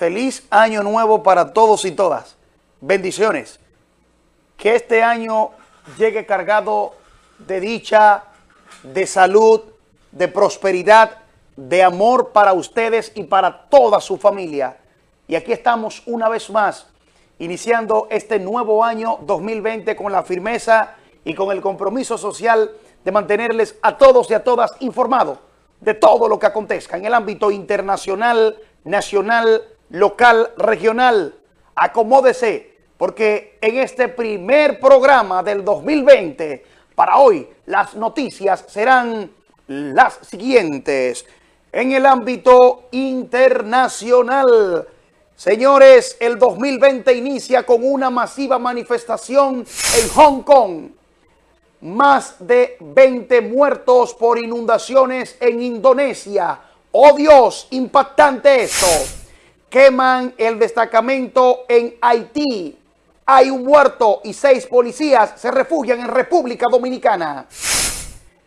Feliz año nuevo para todos y todas. Bendiciones. Que este año llegue cargado de dicha, de salud, de prosperidad, de amor para ustedes y para toda su familia. Y aquí estamos una vez más, iniciando este nuevo año 2020 con la firmeza y con el compromiso social de mantenerles a todos y a todas informados de todo lo que acontezca en el ámbito internacional, nacional, local, regional. Acomódese, porque en este primer programa del 2020, para hoy, las noticias serán las siguientes. En el ámbito internacional, señores, el 2020 inicia con una masiva manifestación en Hong Kong. Más de 20 muertos por inundaciones en Indonesia. ¡Oh Dios! Impactante esto. Queman el destacamento en Haití. Hay un muerto y seis policías se refugian en República Dominicana.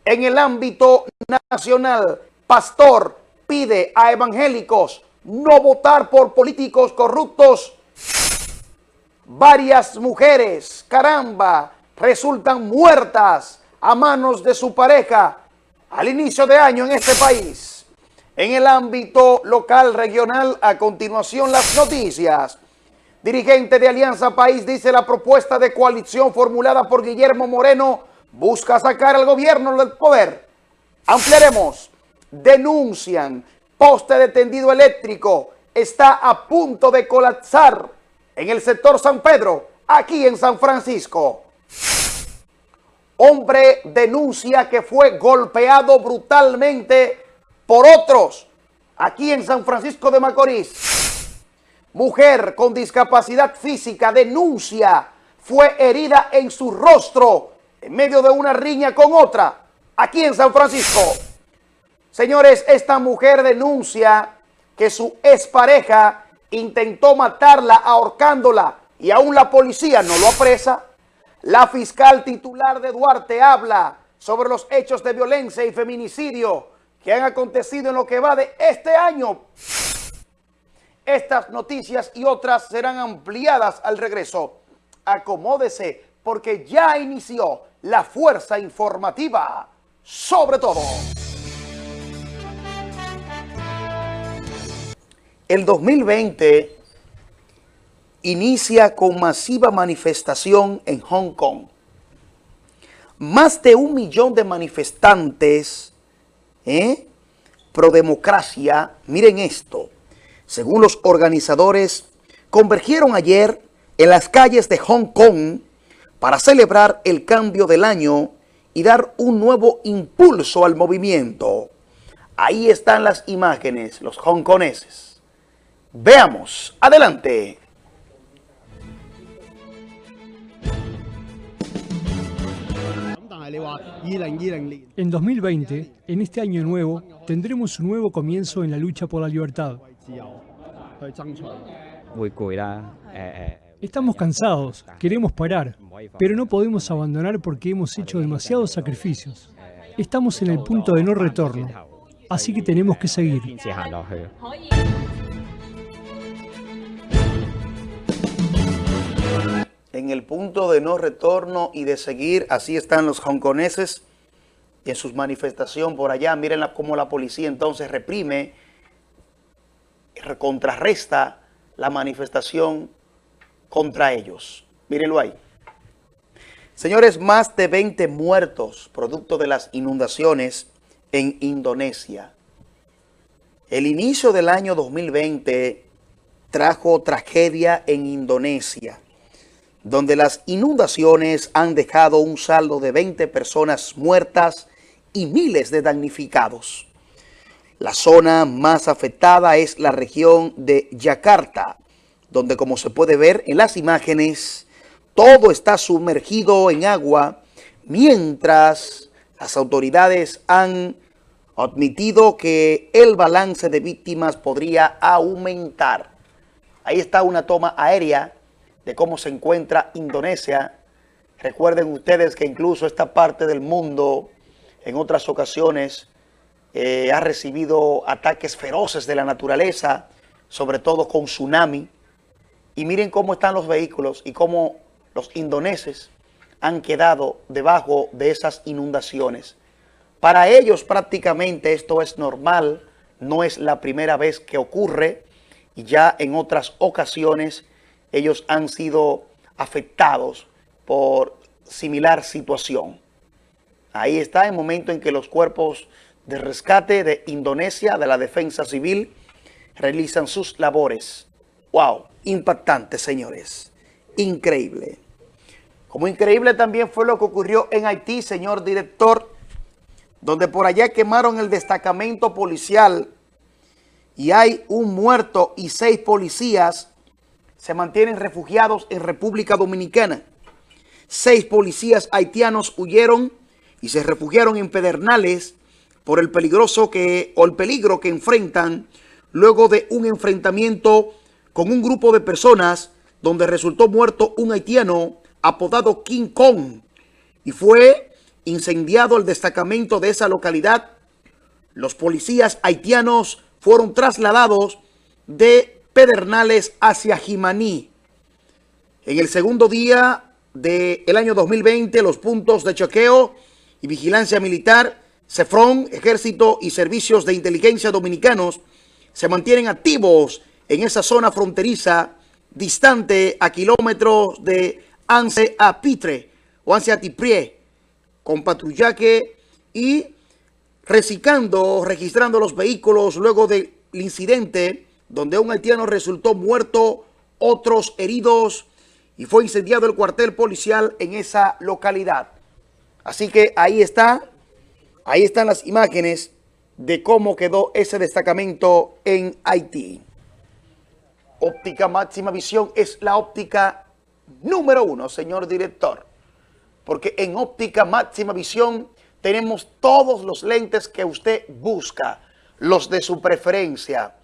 En el ámbito nacional, pastor pide a evangélicos no votar por políticos corruptos. Varias mujeres, caramba, resultan muertas a manos de su pareja al inicio de año en este país. En el ámbito local, regional, a continuación las noticias. Dirigente de Alianza País dice la propuesta de coalición formulada por Guillermo Moreno busca sacar al gobierno del poder. Ampliaremos. Denuncian poste de tendido eléctrico está a punto de colapsar en el sector San Pedro, aquí en San Francisco. Hombre denuncia que fue golpeado brutalmente por otros aquí en San Francisco de Macorís. Mujer con discapacidad física denuncia fue herida en su rostro en medio de una riña con otra aquí en San Francisco. Señores, esta mujer denuncia que su expareja intentó matarla ahorcándola y aún la policía no lo apresa. La fiscal titular de Duarte habla sobre los hechos de violencia y feminicidio que han acontecido en lo que va de este año. Estas noticias y otras serán ampliadas al regreso. Acomódese porque ya inició la fuerza informativa sobre todo. El 2020 inicia con masiva manifestación en Hong Kong. Más de un millón de manifestantes ¿eh? pro democracia, miren esto, según los organizadores, convergieron ayer en las calles de Hong Kong para celebrar el cambio del año y dar un nuevo impulso al movimiento. Ahí están las imágenes, los hongkoneses. Veamos, adelante. En 2020, en este año nuevo, tendremos un nuevo comienzo en la lucha por la libertad. Estamos cansados, queremos parar, pero no podemos abandonar porque hemos hecho demasiados sacrificios. Estamos en el punto de no retorno, así que tenemos que seguir. En el punto de no retorno y de seguir, así están los hongkoneses en sus manifestaciones por allá. Miren cómo la policía entonces reprime, contrarresta la manifestación contra ellos. Mírenlo ahí. Señores, más de 20 muertos producto de las inundaciones en Indonesia. El inicio del año 2020 trajo tragedia en Indonesia donde las inundaciones han dejado un saldo de 20 personas muertas y miles de damnificados. La zona más afectada es la región de Yakarta, donde como se puede ver en las imágenes, todo está sumergido en agua, mientras las autoridades han admitido que el balance de víctimas podría aumentar. Ahí está una toma aérea de cómo se encuentra Indonesia. Recuerden ustedes que incluso esta parte del mundo en otras ocasiones eh, ha recibido ataques feroces de la naturaleza sobre todo con tsunami. Y miren cómo están los vehículos y cómo los indoneses han quedado debajo de esas inundaciones. Para ellos prácticamente esto es normal, no es la primera vez que ocurre y ya en otras ocasiones ellos han sido afectados por similar situación. Ahí está el momento en que los cuerpos de rescate de Indonesia, de la defensa civil, realizan sus labores. ¡Wow! Impactante, señores. Increíble. Como increíble también fue lo que ocurrió en Haití, señor director, donde por allá quemaron el destacamento policial y hay un muerto y seis policías se mantienen refugiados en República Dominicana. Seis policías haitianos huyeron y se refugiaron en Pedernales por el peligroso que o el peligro que enfrentan luego de un enfrentamiento con un grupo de personas donde resultó muerto un haitiano apodado King Kong y fue incendiado el destacamento de esa localidad. Los policías haitianos fueron trasladados de Pedernales hacia Jimaní. En el segundo día del año 2020, los puntos de choqueo y vigilancia militar, CEFRON, Ejército y Servicios de Inteligencia Dominicanos se mantienen activos en esa zona fronteriza distante a kilómetros de Anse a Pitre o Anse a Tiprie, con patrullaje y reciclando, registrando los vehículos luego del incidente donde un haitiano resultó muerto, otros heridos y fue incendiado el cuartel policial en esa localidad. Así que ahí está, ahí están las imágenes de cómo quedó ese destacamento en Haití. Óptica Máxima Visión es la óptica número uno, señor director. Porque en Óptica Máxima Visión tenemos todos los lentes que usted busca, los de su preferencia.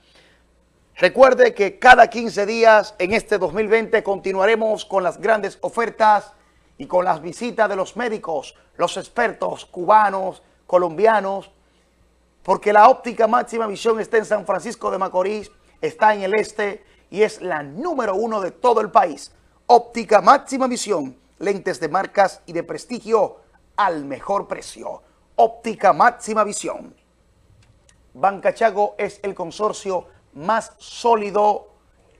Recuerde que cada 15 días en este 2020 continuaremos con las grandes ofertas y con las visitas de los médicos, los expertos cubanos, colombianos, porque la óptica máxima visión está en San Francisco de Macorís, está en el este y es la número uno de todo el país. Óptica máxima visión, lentes de marcas y de prestigio al mejor precio. Óptica máxima visión. Banca Chago es el consorcio más sólido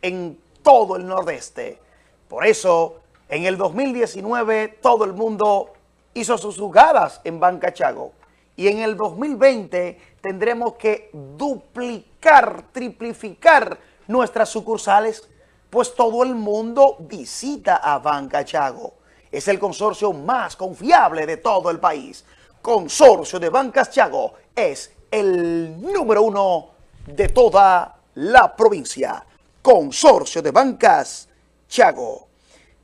en todo el nordeste. Por eso, en el 2019 todo el mundo hizo sus jugadas en Banca Chago. Y en el 2020 tendremos que duplicar, triplificar nuestras sucursales, pues todo el mundo visita a Banca Chago. Es el consorcio más confiable de todo el país. Consorcio de Bancas Chago es el número uno de toda la provincia. Consorcio de Bancas Chago.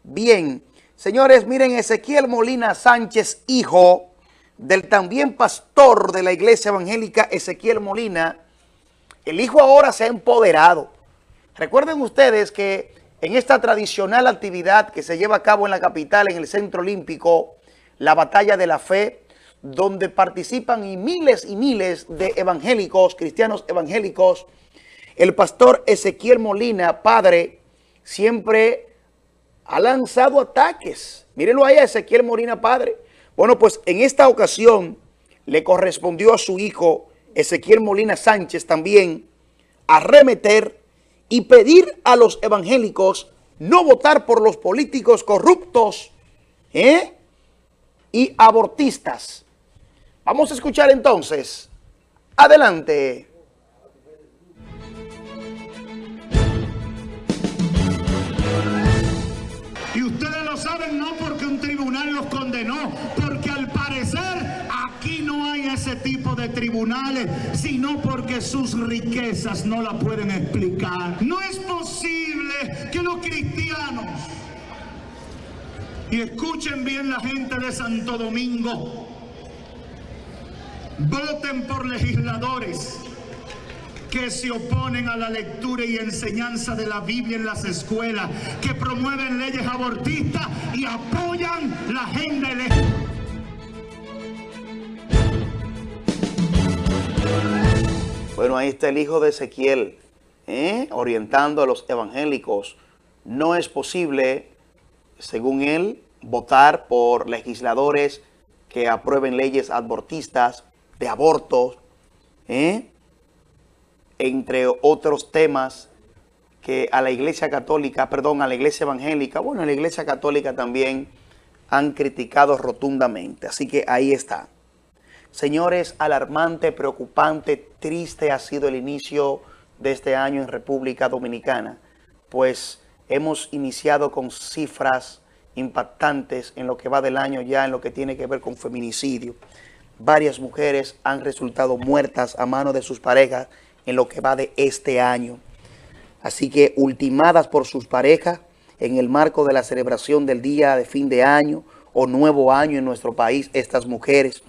Bien, señores, miren Ezequiel Molina Sánchez, hijo del también pastor de la iglesia evangélica Ezequiel Molina, el hijo ahora se ha empoderado. Recuerden ustedes que en esta tradicional actividad que se lleva a cabo en la capital, en el Centro Olímpico, la Batalla de la Fe, donde participan y miles y miles de evangélicos, cristianos evangélicos, el pastor Ezequiel Molina, padre, siempre ha lanzado ataques. Mírenlo ahí Ezequiel Molina, padre. Bueno, pues en esta ocasión le correspondió a su hijo Ezequiel Molina Sánchez también arremeter y pedir a los evangélicos no votar por los políticos corruptos ¿eh? y abortistas. Vamos a escuchar entonces. Adelante. Saben no porque un tribunal los condenó, porque al parecer aquí no hay ese tipo de tribunales, sino porque sus riquezas no la pueden explicar. No es posible que los cristianos, y escuchen bien la gente de Santo Domingo, voten por legisladores que se oponen a la lectura y enseñanza de la Biblia en las escuelas, que promueven leyes abortistas y apoyan la agenda Bueno, ahí está el hijo de Ezequiel, ¿eh? orientando a los evangélicos. No es posible, según él, votar por legisladores que aprueben leyes abortistas, de abortos, ¿eh? Entre otros temas que a la iglesia católica, perdón, a la iglesia evangélica, bueno, a la iglesia católica también han criticado rotundamente. Así que ahí está. Señores, alarmante, preocupante, triste ha sido el inicio de este año en República Dominicana, pues hemos iniciado con cifras impactantes en lo que va del año ya en lo que tiene que ver con feminicidio. Varias mujeres han resultado muertas a mano de sus parejas en lo que va de este año. Así que ultimadas por sus parejas en el marco de la celebración del día de fin de año o nuevo año en nuestro país, estas mujeres.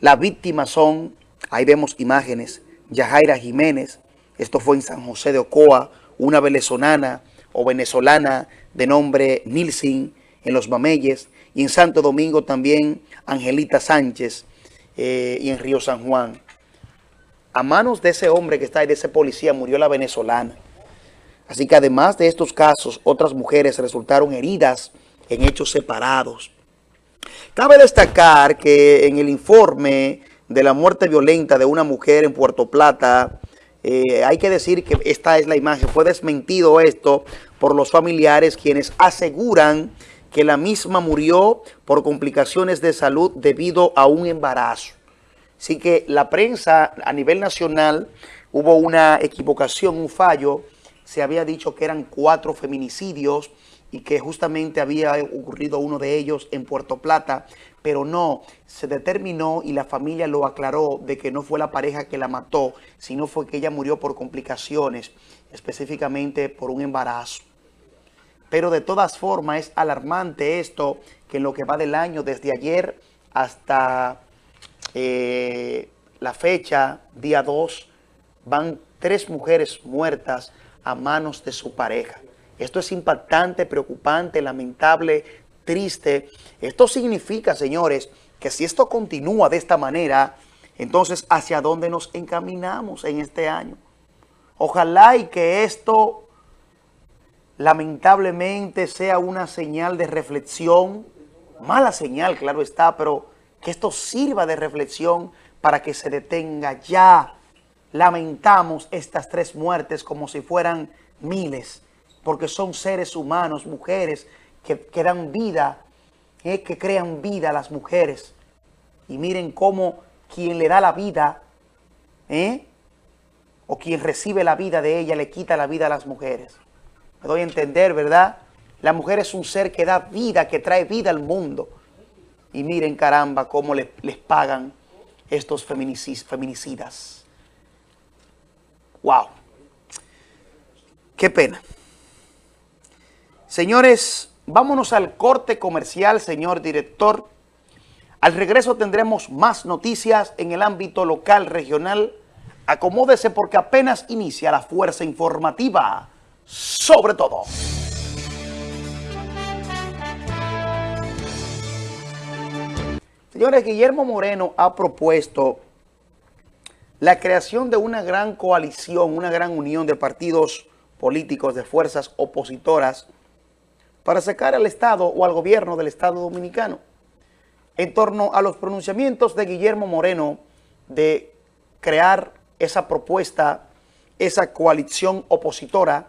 Las víctimas son, ahí vemos imágenes, Yajaira Jiménez, esto fue en San José de Ocoa, una venezolana o venezolana de nombre Nilsin en Los Mameyes, y en Santo Domingo también Angelita Sánchez eh, y en Río San Juan. A manos de ese hombre que está ahí, de ese policía, murió la venezolana. Así que además de estos casos, otras mujeres resultaron heridas en hechos separados. Cabe destacar que en el informe de la muerte violenta de una mujer en Puerto Plata, eh, hay que decir que esta es la imagen, fue desmentido esto por los familiares quienes aseguran que la misma murió por complicaciones de salud debido a un embarazo. Así que la prensa a nivel nacional hubo una equivocación, un fallo, se había dicho que eran cuatro feminicidios y que justamente había ocurrido uno de ellos en Puerto Plata, pero no, se determinó y la familia lo aclaró de que no fue la pareja que la mató, sino fue que ella murió por complicaciones, específicamente por un embarazo. Pero de todas formas es alarmante esto, que en lo que va del año, desde ayer hasta eh, la fecha, día 2, van tres mujeres muertas a manos de su pareja. Esto es impactante, preocupante, lamentable, triste. Esto significa, señores, que si esto continúa de esta manera, entonces, ¿hacia dónde nos encaminamos en este año? Ojalá y que esto lamentablemente sea una señal de reflexión, mala señal, claro está, pero que esto sirva de reflexión para que se detenga ya. Lamentamos estas tres muertes como si fueran miles, porque son seres humanos, mujeres que, que dan vida, eh, que crean vida a las mujeres. Y miren cómo quien le da la vida, eh, o quien recibe la vida de ella, le quita la vida a las mujeres. Me doy a entender, ¿verdad? La mujer es un ser que da vida, que trae vida al mundo. Y miren, caramba, cómo les, pagan estos feminicidas. ¡Wow! ¡Qué pena! Señores, vámonos al corte comercial, señor director. Al regreso tendremos más noticias en el ámbito local, regional. Acomódese porque apenas inicia la fuerza informativa sobre todo. Señores, Guillermo Moreno ha propuesto la creación de una gran coalición, una gran unión de partidos políticos, de fuerzas opositoras, para sacar al Estado o al gobierno del Estado Dominicano en torno a los pronunciamientos de Guillermo Moreno de crear esa propuesta, esa coalición opositora.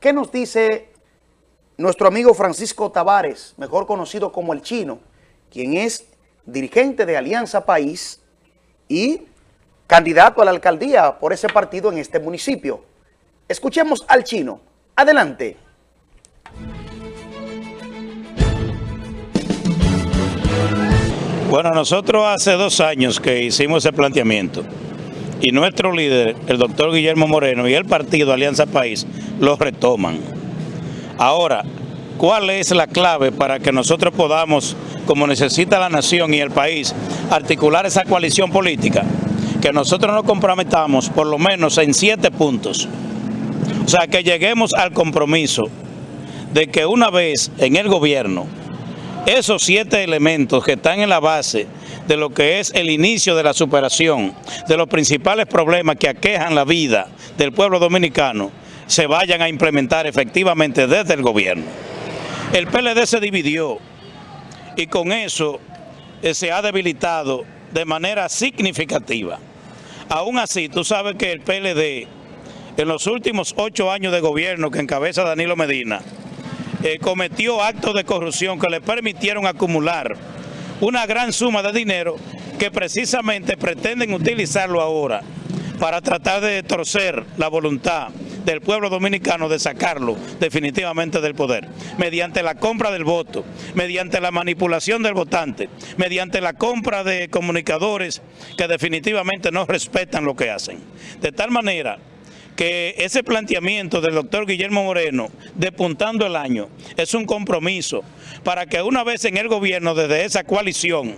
¿Qué nos dice nuestro amigo Francisco Tavares, mejor conocido como El Chino, quien es dirigente de Alianza País y candidato a la alcaldía por ese partido en este municipio? Escuchemos al Chino. Adelante. Bueno, nosotros hace dos años que hicimos ese planteamiento y nuestro líder, el doctor Guillermo Moreno y el partido Alianza País, lo retoman. Ahora, ¿cuál es la clave para que nosotros podamos, como necesita la nación y el país, articular esa coalición política? Que nosotros nos comprometamos por lo menos en siete puntos. O sea, que lleguemos al compromiso de que una vez en el gobierno esos siete elementos que están en la base de lo que es el inicio de la superación de los principales problemas que aquejan la vida del pueblo dominicano, se vayan a implementar efectivamente desde el gobierno. El PLD se dividió y con eso eh, se ha debilitado de manera significativa. Aún así, tú sabes que el PLD, en los últimos ocho años de gobierno que encabeza Danilo Medina, eh, cometió actos de corrupción que le permitieron acumular una gran suma de dinero que precisamente pretenden utilizarlo ahora para tratar de torcer la voluntad del pueblo dominicano de sacarlo definitivamente del poder, mediante la compra del voto, mediante la manipulación del votante, mediante la compra de comunicadores que definitivamente no respetan lo que hacen. De tal manera que ese planteamiento del doctor Guillermo Moreno, depuntando el año, es un compromiso para que una vez en el gobierno, desde esa coalición,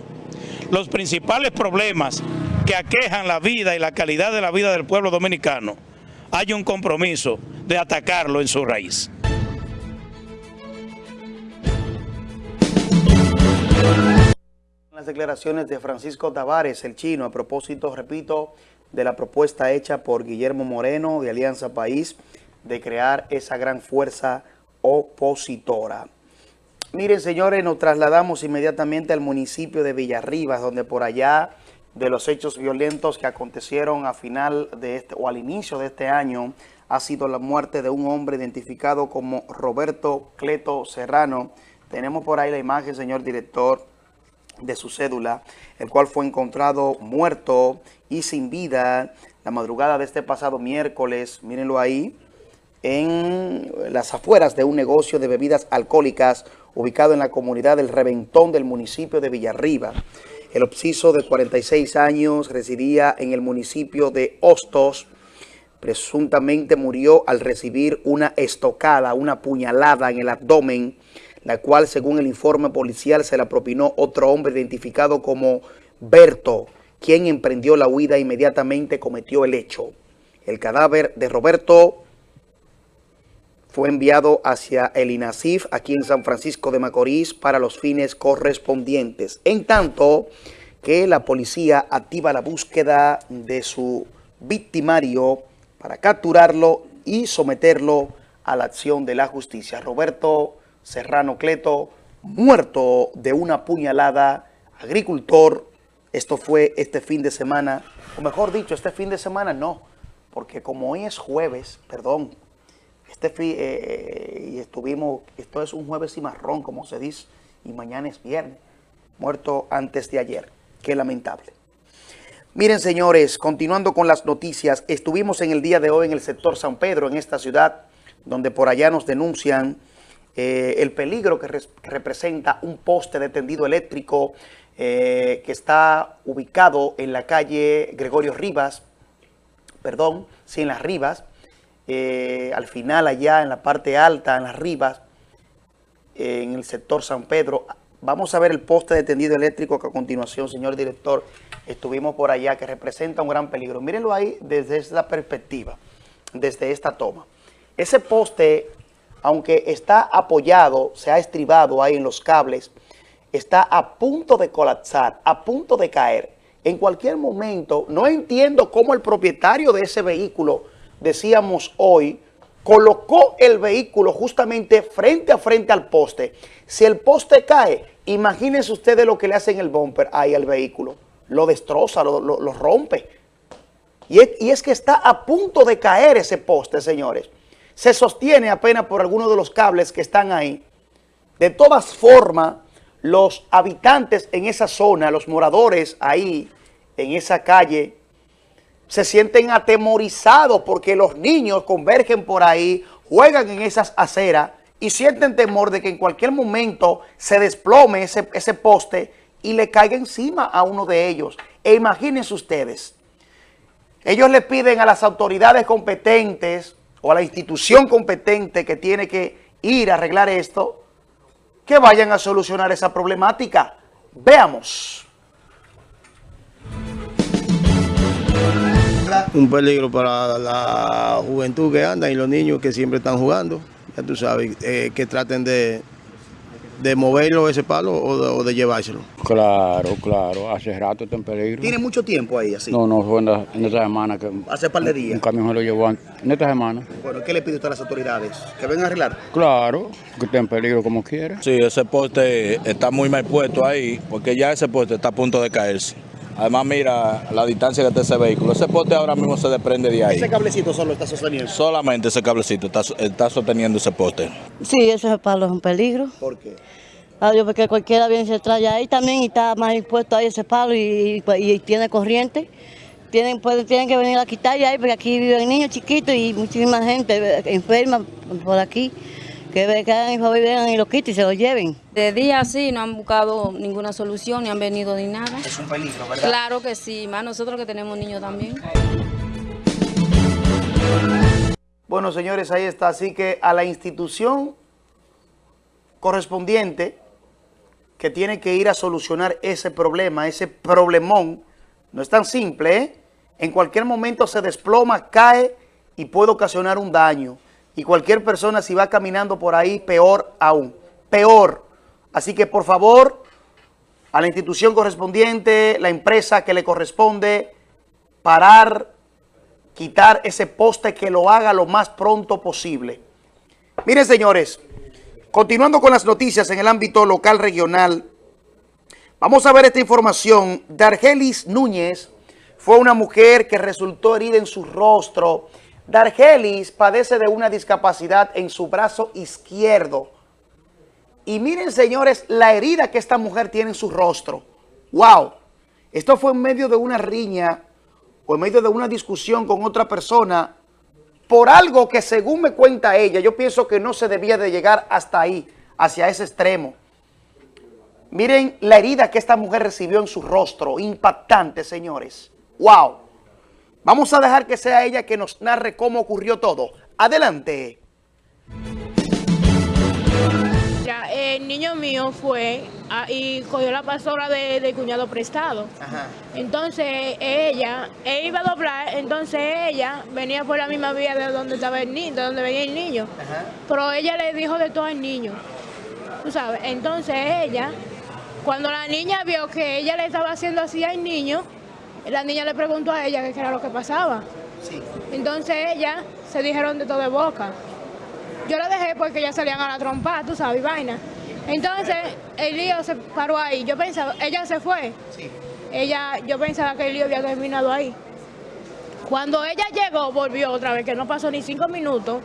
los principales problemas que aquejan la vida y la calidad de la vida del pueblo dominicano, hay un compromiso de atacarlo en su raíz. Las declaraciones de Francisco Tavares, el chino, a propósito, repito, de la propuesta hecha por Guillermo Moreno de Alianza País de crear esa gran fuerza opositora. Miren, señores, nos trasladamos inmediatamente al municipio de Villarribas, donde por allá de los hechos violentos que acontecieron a final de este o al inicio de este año ha sido la muerte de un hombre identificado como Roberto Cleto Serrano. Tenemos por ahí la imagen, señor director, de su cédula, el cual fue encontrado muerto y sin vida la madrugada de este pasado miércoles, mírenlo ahí, en las afueras de un negocio de bebidas alcohólicas ubicado en la comunidad del Reventón del municipio de Villarriba. El obsiso de 46 años residía en el municipio de Hostos. Presuntamente murió al recibir una estocada, una puñalada en el abdomen, la cual según el informe policial se la propinó otro hombre identificado como Berto, quien emprendió la huida e inmediatamente cometió el hecho. El cadáver de Roberto fue enviado hacia el INASIF aquí en San Francisco de Macorís para los fines correspondientes. En tanto que la policía activa la búsqueda de su victimario para capturarlo y someterlo a la acción de la justicia. Roberto Serrano Cleto, muerto de una puñalada, agricultor. Esto fue este fin de semana, o mejor dicho, este fin de semana no, porque como hoy es jueves, perdón, este eh, eh, y estuvimos, esto es un jueves y marrón, como se dice, y mañana es viernes, muerto antes de ayer. Qué lamentable. Miren, señores, continuando con las noticias, estuvimos en el día de hoy en el sector San Pedro, en esta ciudad, donde por allá nos denuncian eh, el peligro que representa un poste de tendido eléctrico que está ubicado en la calle Gregorio Rivas, perdón, sí, en las Rivas, eh, al final allá en la parte alta, en las ribas, en el sector San Pedro. Vamos a ver el poste de tendido eléctrico que a continuación, señor director, estuvimos por allá, que representa un gran peligro. Mírenlo ahí desde esta perspectiva, desde esta toma. Ese poste, aunque está apoyado, se ha estribado ahí en los cables, está a punto de colapsar, a punto de caer. En cualquier momento, no entiendo cómo el propietario de ese vehículo decíamos hoy, colocó el vehículo justamente frente a frente al poste. Si el poste cae, imagínense ustedes lo que le hacen el bumper ahí al vehículo. Lo destroza, lo, rompe. Y es, y es, que está a punto de caer ese poste, señores. Se sostiene apenas por algunos de los cables que están ahí. De todas formas, los habitantes en esa zona, los moradores ahí, en esa calle, se sienten atemorizados porque los niños convergen por ahí, juegan en esas aceras y sienten temor de que en cualquier momento se desplome ese, ese poste y le caiga encima a uno de ellos. E imagínense ustedes, ellos le piden a las autoridades competentes o a la institución competente que tiene que ir a arreglar esto, que vayan a solucionar esa problemática. Veamos. Un peligro para la juventud que anda y los niños que siempre están jugando. Ya tú sabes, eh, que traten de, de moverlo ese palo o de, o de llevárselo. Claro, claro, hace rato está en peligro. ¿Tiene mucho tiempo ahí así? No, no, fue en, la- en esta semana que Hace par de un días. camión se lo llevó en esta semana. Bueno, ¿qué le pide usted a las autoridades? ¿Que vengan a arreglar? Claro, que está en peligro como quiera. Sí, ese poste está muy mal puesto ahí, porque ya ese poste está a punto de caerse. Además, mira la distancia que está ese vehículo. Ese poste ahora mismo se desprende de ahí. Ese cablecito solo está sosteniendo. Solamente ese cablecito está, está sosteniendo ese poste. Sí, ese palo es un peligro. ¿Por qué? Adiós, porque cualquiera viene y se trae ahí también y está más impuesto ahí ese palo y, y- y tiene corriente. Tienen, pueden- tienen que venir a quitar ahí porque aquí viven niños chiquitos y muchísima gente eh, enferma por aquí. Que vengan y vengan y lo quiten y se lo lleven. De día sí, no han buscado ninguna solución, ni han venido ni nada. Es un peligro, ¿verdad? Claro que sí, más nosotros que tenemos niños también. Bueno, señores, ahí está. Así que a la institución correspondiente que tiene que ir a solucionar ese problema, ese problemón, no es tan simple, ¿eh? En cualquier momento se desploma, cae y puede ocasionar un daño. Y cualquier persona si va caminando por ahí, peor aún, peor. Así que por favor, a la institución correspondiente, la empresa que le corresponde, parar, quitar ese poste que lo haga lo más pronto posible. Miren, señores, continuando con las noticias en el ámbito local regional, vamos a ver esta información. Dargelis Núñez fue una mujer que resultó herida en su rostro. Dargelis padece de una discapacidad en su brazo izquierdo. Y miren, señores, la herida que esta mujer tiene en su rostro. ¡Wow! Esto fue en medio de una riña o en medio de una discusión con otra persona por algo que según me cuenta ella, yo pienso que no se debía de llegar hasta ahí, hacia ese extremo. Miren la herida que esta mujer recibió en su rostro, impactante, señores. ¡Wow! Vamos a dejar que sea ella que nos narre cómo ocurrió todo. Adelante. Mira, el niño mío fue ah, y cogió la pasola de- del cuñado prestado. Entonces ella, él iba a doblar, entonces ella venía por la misma vía de donde estaba el niño, de donde venía el niño. Pero ella le dijo de todo al niño. Tú sabes, entonces ella, cuando la niña vio que ella le estaba haciendo así al niño, la niña le preguntó a ella qué era lo que pasaba. Entonces ella se dijeron de todo de boca. Yo la dejé porque ya salían a la trompa, tú sabes, vaina. Entonces, el lío se paró ahí. Yo pensaba, ella se fue. Ella, yo pensaba que el lío había terminado ahí. Cuando ella llegó, volvió otra vez, que no pasó ni cinco minutos.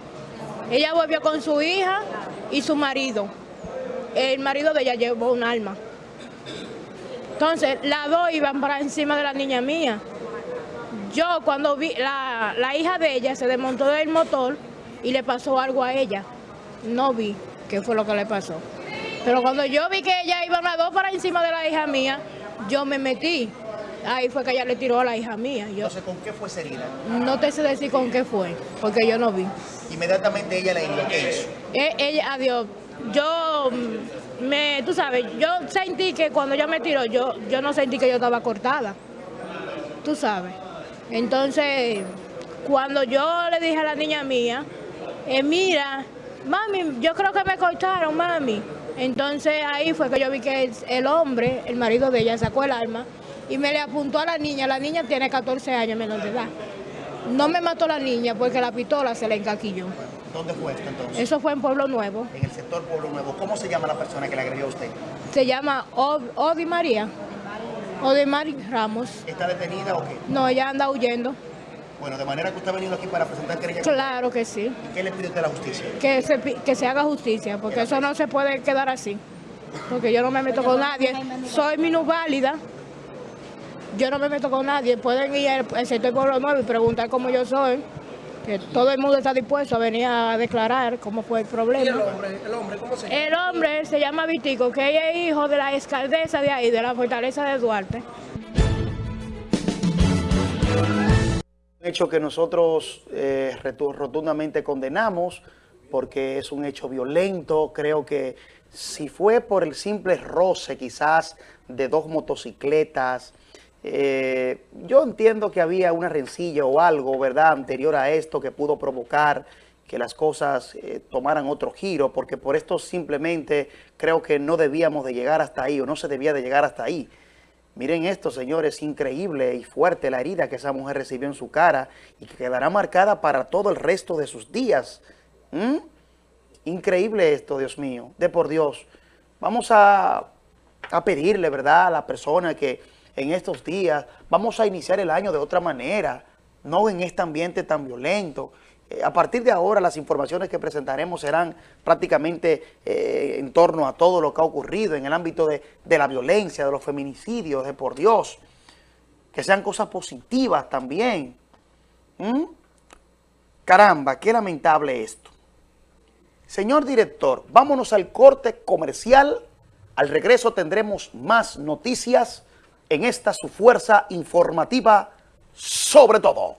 Ella volvió con su hija y su marido. El marido de ella llevó un arma. Entonces, las dos iban para encima de la niña mía. Yo cuando vi, la, la hija de ella se desmontó del motor y le pasó algo a ella. No vi qué fue lo que le pasó. Pero cuando yo vi que ella iba las dos para encima de la hija mía, yo me metí. Ahí fue que ella le tiró a la hija mía. Yo Entonces, ¿con qué fue esa herida? no te sé decir con qué fue, porque yo no vi. Inmediatamente ella le hirió. ¿Qué hizo? Eh, ella, adiós. Yo mm, me, tú sabes, yo sentí que cuando ella me tiró, yo, yo no sentí que yo estaba cortada. Tú sabes. Entonces, cuando yo le dije a la niña mía, eh, mira, mami, yo creo que me cortaron, mami. Entonces ahí fue que yo vi que el, el hombre, el marido de ella, sacó el arma y me le apuntó a la niña. La niña tiene 14 años menor de edad. No me mató la niña porque la pistola se le encaquilló. ¿Dónde fue esto entonces? Eso fue en Pueblo Nuevo. En el sector Pueblo Nuevo. ¿Cómo se llama la persona que le agredió a usted? Se llama Od- Odi María. Ramos. ¿Está detenida o qué? No, ella anda huyendo. Bueno, de manera que usted ha venido aquí para presentar querella. Claro que sí. ¿Qué le pide usted a la justicia? Que se, que se haga justicia, porque eso no se puede quedar así. Porque yo no me meto con nadie. Soy minusválida. Yo no me meto con nadie. Pueden ir al sector Pueblo Nuevo y preguntar cómo yo soy. Que todo el mundo está dispuesto a venir a declarar cómo fue el problema. el hombre? ¿El hombre cómo se llama? El hombre se llama Vitico, que ella es hijo de la alcaldesa de ahí, de la fortaleza de Duarte. Un hecho que nosotros eh, rotundamente condenamos porque es un hecho violento. Creo que si fue por el simple roce quizás de dos motocicletas, eh, yo entiendo que había una rencilla o algo, ¿verdad?, anterior a esto que pudo provocar que las cosas eh, tomaran otro giro, porque por esto simplemente creo que no debíamos de llegar hasta ahí, o no se debía de llegar hasta ahí. Miren esto, señores, increíble y fuerte la herida que esa mujer recibió en su cara y que quedará marcada para todo el resto de sus días. ¿Mm? Increíble esto, Dios mío, de por Dios. Vamos a, a pedirle, ¿verdad?, a la persona que en estos días vamos a iniciar el año de otra manera, no en este ambiente tan violento. Eh, a partir de ahora las informaciones que presentaremos serán prácticamente eh, en torno a todo lo que ha ocurrido en el ámbito de, la violencia, de los feminicidios, de por Dios. Que sean cosas positivas también. ¿Mm? Caramba, qué lamentable esto. Señor director, vámonos al corte comercial. Al regreso tendremos más noticias en esta su fuerza informativa sobre todo.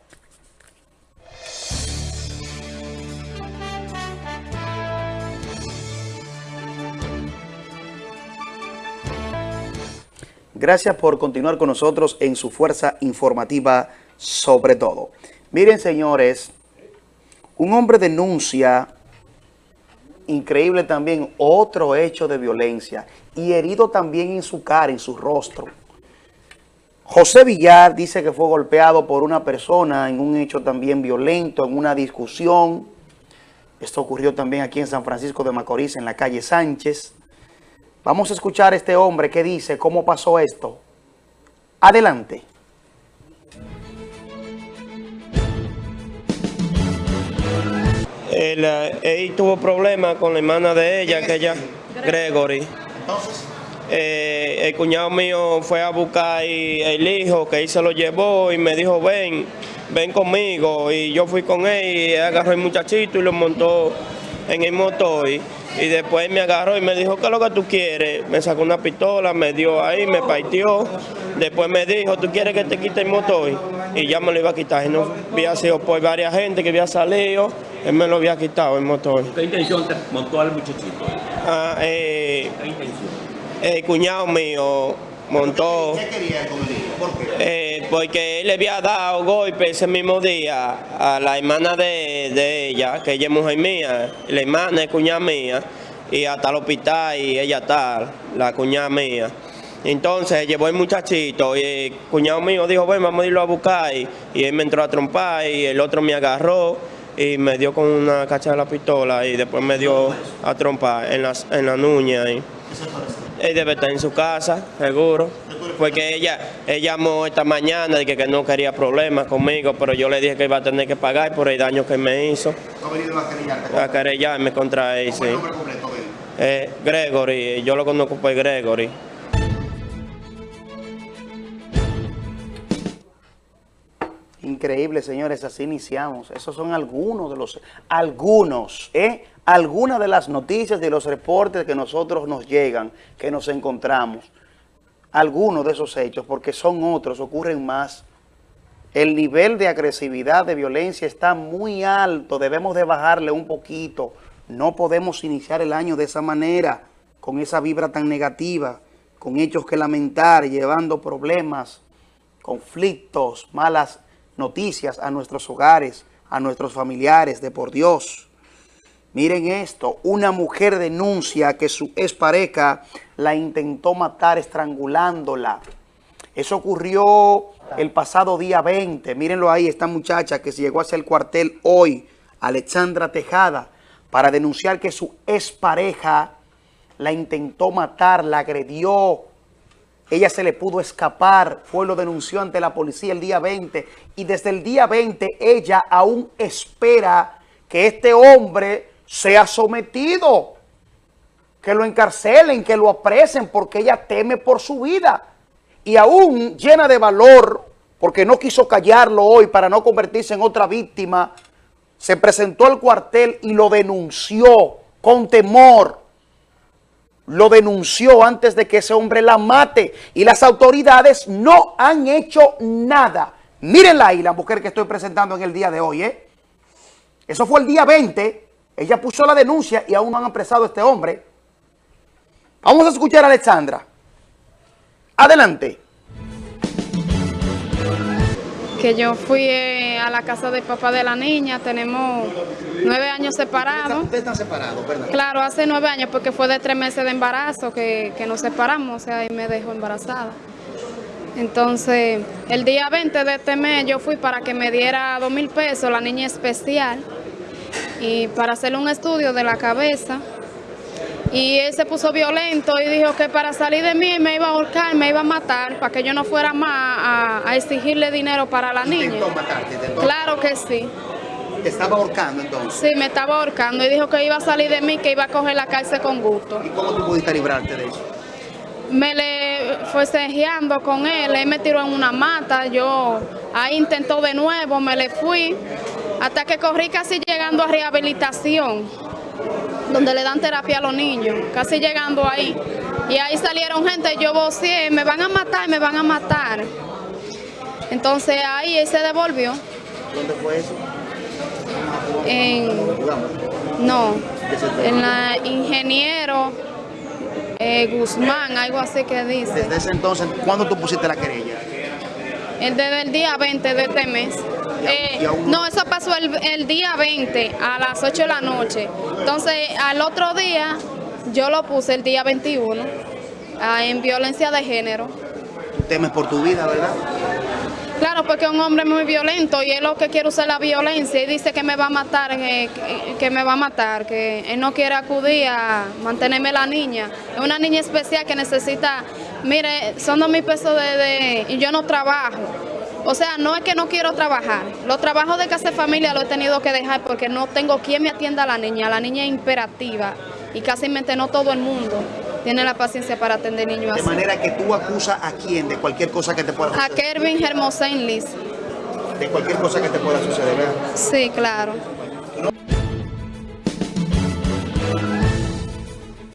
Gracias por continuar con nosotros en su fuerza informativa sobre todo. Miren, señores, un hombre denuncia, increíble también, otro hecho de violencia y herido también en su cara, en su rostro. José Villar dice que fue golpeado por una persona en un hecho también violento, en una discusión. Esto ocurrió también aquí en San Francisco de Macorís, en la calle Sánchez. Vamos a escuchar a este hombre que dice cómo pasó esto. Adelante. Él, eh, tuvo problemas con la hermana de ella, que ella, Gregory. Entonces. Eh, el cuñado mío fue a buscar el hijo, que él se lo llevó y me dijo, ven, ven conmigo. Y yo fui con él y agarró el muchachito y lo montó en el motor. Y después me agarró y me dijo, ¿qué es lo que tú quieres? Me sacó una pistola, me dio ahí, me partió. Después me dijo, ¿tú quieres que te quite el motor? Y ya me lo iba a quitar. Y no había sido por varias gente que había salido, él me lo había quitado el motor. ¿Qué intención te montó al muchachito? Ah, eh, ¿Qué intención? El cuñado mío montó... ¿Qué quería con ¿Por qué? Eh, porque él le había dado golpe ese mismo día a la hermana de, ella, que ella es mujer mía, la hermana es cuñada mía, y hasta el hospital y ella está, la cuñada mía. Entonces llevó el muchachito y el cuñado mío dijo, bueno, vamos a irlo a buscar. Y, él me entró a trompar y el otro me agarró y me dio con una cacha de la pistola y después me dio a trompar en la, en la nuña. Y, él debe estar en su casa, seguro. Porque ella, ella llamó esta mañana y que, que no quería problemas conmigo, pero yo le dije que iba a tener que pagar por el daño que me hizo. ¿No ha venido a querellarte? A querellarme contra él, sí. completo eh, Gregory, yo lo conozco por Gregory. Increíble, señores, así iniciamos. Esos son algunos de los, algunos, ¿eh? algunas de las noticias, de los reportes que nosotros nos llegan, que nos encontramos, algunos de esos hechos, porque son otros, ocurren más. El nivel de agresividad, de violencia está muy alto, debemos de bajarle un poquito. No podemos iniciar el año de esa manera, con esa vibra tan negativa, con hechos que lamentar, llevando problemas, conflictos, malas noticias a nuestros hogares, a nuestros familiares, de por Dios. Miren esto, una mujer denuncia que su expareja la intentó matar estrangulándola. Eso ocurrió el pasado día 20. Mírenlo ahí, esta muchacha que se llegó hacia el cuartel hoy, Alexandra Tejada, para denunciar que su expareja la intentó matar, la agredió. Ella se le pudo escapar, fue lo denunció ante la policía el día 20 y desde el día 20 ella aún espera que este hombre sea sometido, que lo encarcelen, que lo apresen, porque ella teme por su vida. Y aún llena de valor, porque no quiso callarlo hoy para no convertirse en otra víctima, se presentó al cuartel y lo denunció con temor. Lo denunció antes de que ese hombre la mate. Y las autoridades no han hecho nada. Mírenla ahí, la mujer que estoy presentando en el día de hoy. ¿eh? Eso fue el día 20 ella puso la denuncia y aún no han apresado a este hombre. Vamos a escuchar a Alexandra. Adelante. Que yo fui eh, a la casa del papá de la niña, tenemos nueve años separados. Ustedes están separados, ¿verdad? Claro, hace nueve años porque fue de tres meses de embarazo que, que nos separamos, o sea, y me dejó embarazada. Entonces, el día 20 de este mes yo fui para que me diera dos mil pesos la niña especial y para hacerle un estudio de la cabeza. Y él se puso violento y dijo que para salir de mí me iba a ahorcar, me iba a matar, para que yo no fuera más a, a exigirle dinero para la niña. Claro que sí. ¿Te estaba ahorcando entonces? Sí, me estaba ahorcando y dijo que iba a salir de mí, que iba a coger la cárcel con gusto. ¿Y cómo tú pudiste librarte de eso? Me le fue cejeando con él, él me tiró en una mata, yo ahí intentó de nuevo, me le fui, hasta que corrí casi llegando a rehabilitación, donde le dan terapia a los niños, casi llegando ahí. Y ahí salieron gente, yo vocié, me van a matar, me van a matar. Entonces ahí él se devolvió. ¿Dónde fue eso? En, no, en la ingeniero eh, Guzmán, algo así que dice. Desde ese entonces, ¿cuándo tú pusiste la querella? El desde el día 20 de este mes. Eh, no, eso pasó el, el día 20 a las 8 de la noche. Entonces, al otro día, yo lo puse el día 21 ah, en violencia de género. Tú temes por tu vida, ¿verdad? Claro, porque es un hombre muy violento y él lo que quiere usar la violencia y dice que me va a matar, que, que- que me va a matar, que él no quiere acudir a mantenerme la niña. Es una niña especial que necesita, mire, son dos mil pesos de, de- y yo no trabajo. O sea, no es que no quiero trabajar. Los trabajos de casa de familia lo he tenido que dejar porque no tengo quien me atienda a la niña. La niña es imperativa y casi no todo el mundo tiene la paciencia para atender niños De así. manera que tú acusas a quién de cualquier cosa que te pueda A suceder. Kervin Hermosén Liz. De cualquier cosa que te pueda suceder, ¿verdad? Sí, claro.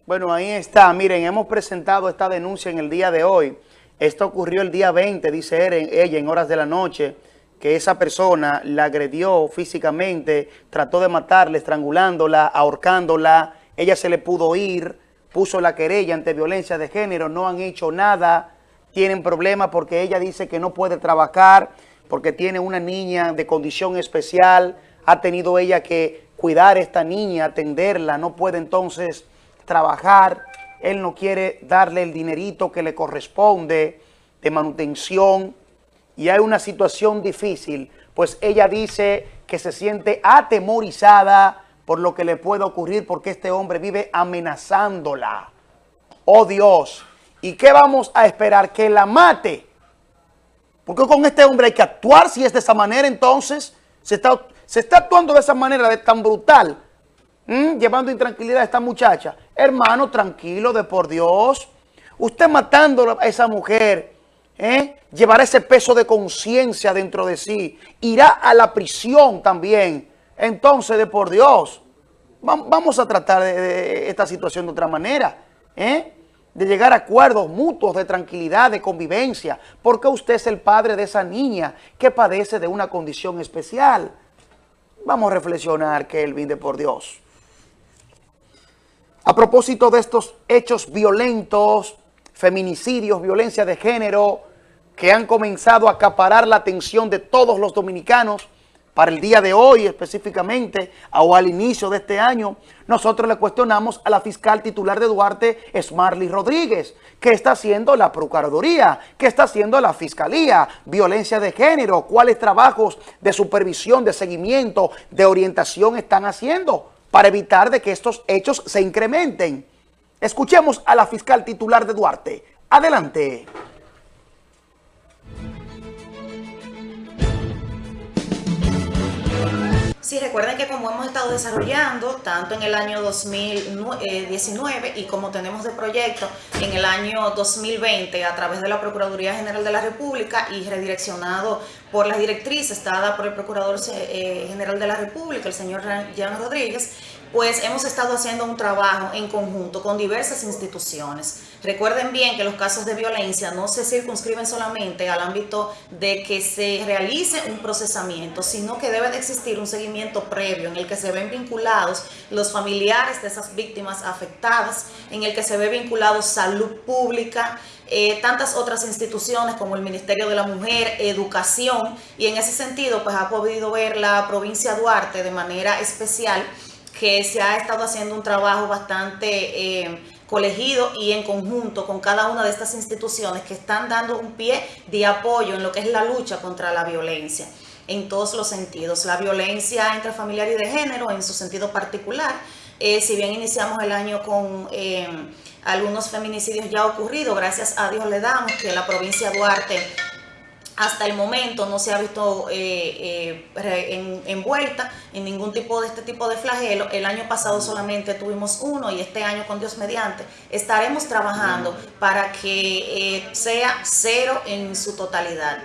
Bueno, ahí está. Miren, hemos presentado esta denuncia en el día de hoy. Esto ocurrió el día 20, dice ella, en horas de la noche, que esa persona la agredió físicamente, trató de matarla, estrangulándola, ahorcándola. Ella se le pudo ir, puso la querella ante violencia de género, no han hecho nada. Tienen problemas porque ella dice que no puede trabajar, porque tiene una niña de condición especial. Ha tenido ella que cuidar a esta niña, atenderla, no puede entonces trabajar, él no quiere darle el dinerito que le corresponde de manutención y hay una situación difícil, pues ella dice que se siente atemorizada por lo que le puede ocurrir porque este hombre vive amenazándola. Oh Dios, ¿y qué vamos a esperar? Que la mate. Porque con este hombre hay que actuar si es de esa manera entonces. Se está, se está actuando de esa manera, de tan brutal. ¿Mm? llevando intranquilidad a esta muchacha. Hermano, tranquilo, de por Dios. Usted matando a esa mujer, ¿eh? llevará ese peso de conciencia dentro de sí. Irá a la prisión también. Entonces, de por Dios, va- vamos a tratar de esta situación de otra manera. ¿eh? De llegar a acuerdos mutuos de tranquilidad, de convivencia. Porque usted es el padre de esa niña que padece de una condición especial. Vamos a reflexionar, Kelvin, de por Dios. A propósito de estos hechos violentos, feminicidios, violencia de género, que han comenzado a acaparar la atención de todos los dominicanos para el día de hoy específicamente o al inicio de este año, nosotros le cuestionamos a la fiscal titular de Duarte, Smarly Rodríguez, ¿qué está haciendo la Procuraduría? ¿Qué está haciendo la Fiscalía? Violencia de género, ¿cuáles trabajos de supervisión, de seguimiento, de orientación están haciendo para evitar de que estos hechos se incrementen? Escuchemos a la fiscal titular de Duarte. Adelante. Sí, recuerden que como hemos estado desarrollando tanto en el año 2019 y como tenemos de proyecto en el año 2020 a través de la Procuraduría General de la República y redireccionado por las directrices dadas por el Procurador eh, General de la República, el señor Jean Rodríguez, pues hemos estado haciendo un trabajo en conjunto con diversas instituciones. Recuerden bien que los casos de violencia no se circunscriben solamente al ámbito de que se realice un procesamiento, sino que debe de existir un seguimiento previo en el que se ven vinculados los familiares de esas víctimas afectadas, en el que se ve vinculado salud pública, eh, tantas otras instituciones como el Ministerio de la Mujer, Educación, y en ese sentido pues ha podido ver la provincia de Duarte de manera especial que se ha estado haciendo un trabajo bastante eh, colegido y en conjunto con cada una de estas instituciones que están dando un pie de apoyo en lo que es la lucha contra la violencia en todos los sentidos. La violencia intrafamiliar y de género en su sentido particular. Eh, si bien iniciamos el año con eh, algunos feminicidios ya ocurridos, gracias a Dios le damos que la provincia de Duarte hasta el momento no se ha visto eh, envuelta en ningún tipo de este tipo de flagelo. El año pasado solamente tuvimos uno y este año con Dios mediante estaremos trabajando para que sea cero en su totalidad.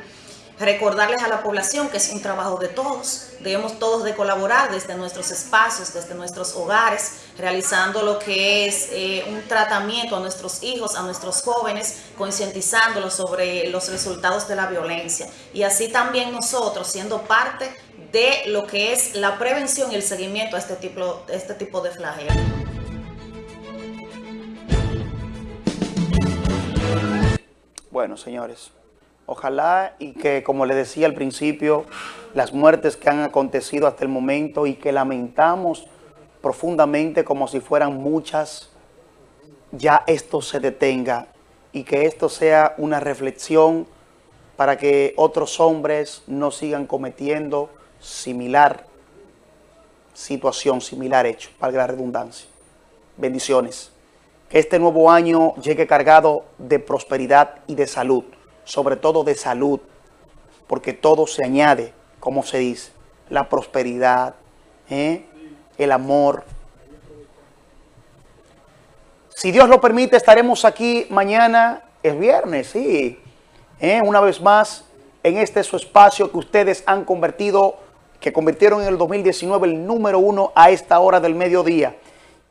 Recordarles a la población que es un trabajo de todos, debemos todos de colaborar desde nuestros espacios, desde nuestros hogares, realizando lo que es eh, un tratamiento a nuestros hijos, a nuestros jóvenes, concientizándolos sobre los resultados de la violencia. Y así también nosotros, siendo parte de lo que es la prevención y el seguimiento a este tipo, este tipo de flagelo. Bueno, señores, Ojalá y que, como le decía al principio, las muertes que han acontecido hasta el momento y que lamentamos profundamente como si fueran muchas, ya esto se detenga y que esto sea una reflexión para que otros hombres no sigan cometiendo similar situación, similar hecho, para la redundancia. Bendiciones. Que este nuevo año llegue cargado de prosperidad y de salud sobre todo de salud, porque todo se añade, como se dice, la prosperidad, ¿eh? el amor. Si Dios lo permite, estaremos aquí mañana, el viernes, sí, ¿eh? una vez más, en este su espacio que ustedes han convertido, que convirtieron en el 2019 el número uno a esta hora del mediodía.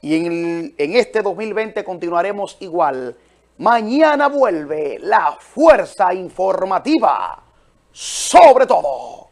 Y en, en este 2020 continuaremos igual. Mañana vuelve la fuerza informativa sobre todo.